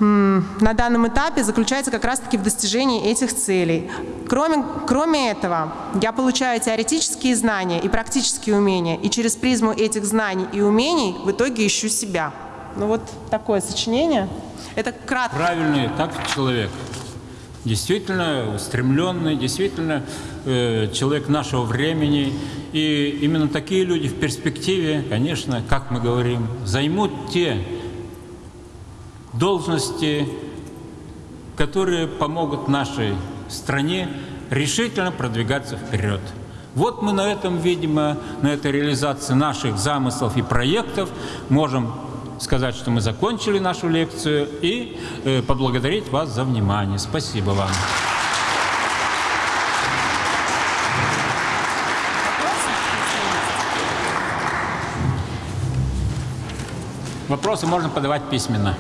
на данном этапе заключается как раз-таки в достижении этих целей. Кроме, кроме этого, я получаю теоретические знания и практические умения, и через призму этих знаний и умений в итоге ищу себя. Ну вот такое сочинение. Это кратко. Правильный так человек. Действительно устремленный, действительно э, человек нашего времени. И именно такие люди в перспективе, конечно, как мы говорим, займут те должности, которые помогут нашей стране решительно продвигаться вперед. Вот мы на этом, видимо, на этой реализации наших замыслов и проектов можем сказать, что мы закончили нашу лекцию и э, поблагодарить вас за внимание. Спасибо вам. Вопросы можно подавать письменно.